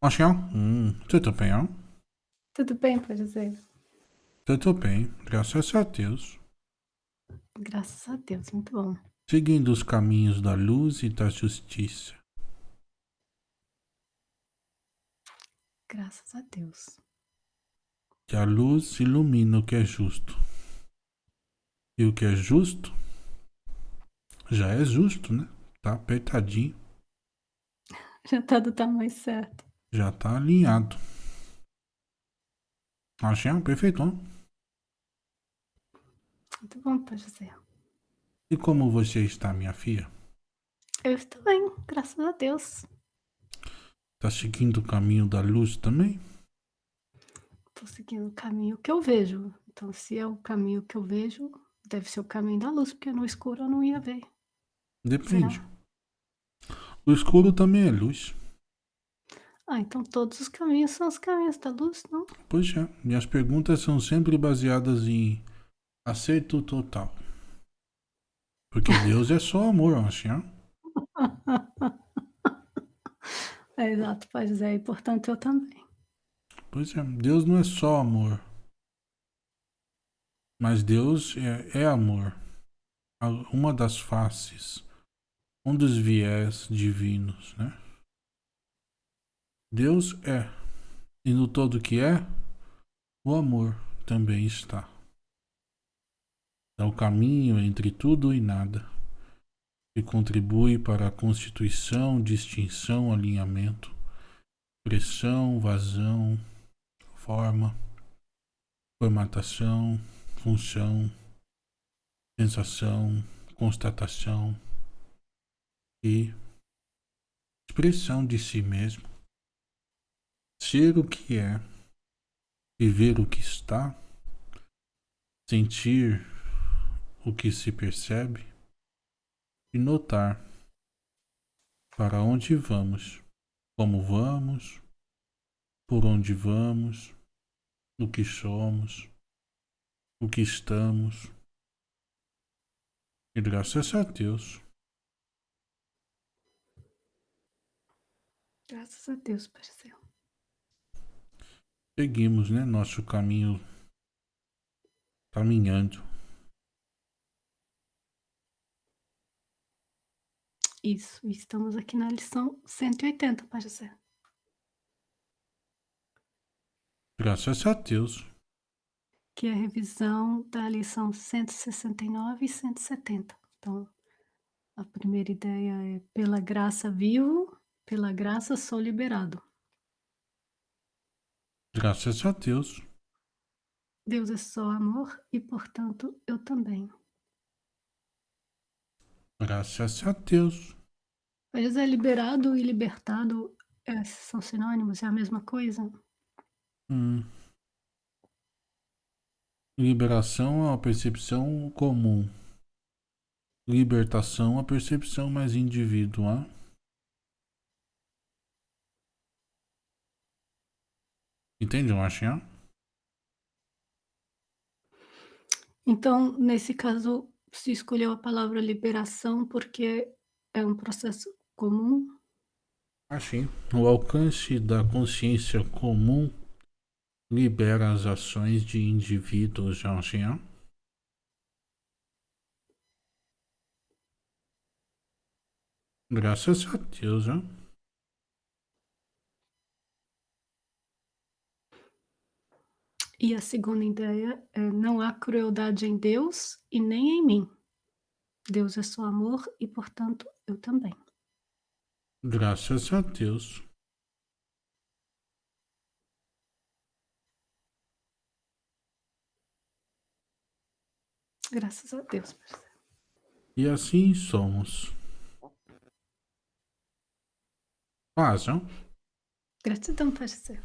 Ancião? Hum, tudo bem, ó? Tudo bem, pode dizer. Tudo bem, graças a Deus. Graças a Deus, muito bom. Seguindo os caminhos da luz e da justiça. Graças a Deus. Que a luz ilumina o que é justo. E o que é justo já é justo, né? Tá apertadinho. Já tá do tamanho certo. Já tá alinhado. Achei perfeito. Hein? Muito bom, Pai José. E como você está, minha filha? Eu estou bem, graças a Deus. Tá seguindo o caminho da luz também? Tô seguindo o caminho que eu vejo. Então, se é o caminho que eu vejo, deve ser o caminho da luz, porque no escuro eu não ia ver. Depende. Será? O escuro também é luz. Ah, então todos os caminhos são os caminhos da luz, não? Pois é. Minhas perguntas são sempre baseadas em acerto total. Porque Deus é só amor, assim, ó. É exato, Pai José, e portanto eu também. Pois é, Deus não é só amor. Mas Deus é, é amor. Uma das faces, um dos viés divinos, né? Deus é. E no todo que é, o amor também está. É o caminho entre tudo e nada, que contribui para a constituição, distinção, alinhamento, pressão, vazão, forma, formatação, função, sensação, constatação e expressão de si mesmo. Ser o que é, viver o que está, sentir o que se percebe e notar para onde vamos, como vamos, por onde vamos, o que somos, o que estamos. E graças a Deus. Graças a Deus, parceiro. Seguimos, né, nosso caminho caminhando. Isso, estamos aqui na lição 180, Pai José. Graças a Deus. Que é a revisão da lição 169 e 170. Então, a primeira ideia é pela graça vivo, pela graça sou liberado. Graças a Deus. Deus é só amor e, portanto, eu também. Graças a Deus. Mas é liberado e libertado é, são sinônimos, é a mesma coisa? Hum. Liberação é uma percepção comum. Libertação é uma percepção mais individual. Entende, Marcinha? Então, nesse caso, se escolheu a palavra liberação porque é um processo comum? Assim, o alcance da consciência comum libera as ações de indivíduos, ó. Graças a Deus, ó. E a segunda ideia é não há crueldade em Deus e nem em mim. Deus é só amor e, portanto, eu também. Graças a Deus. Graças a Deus, parceiro. E assim somos. Não? Gratidão, parceiro.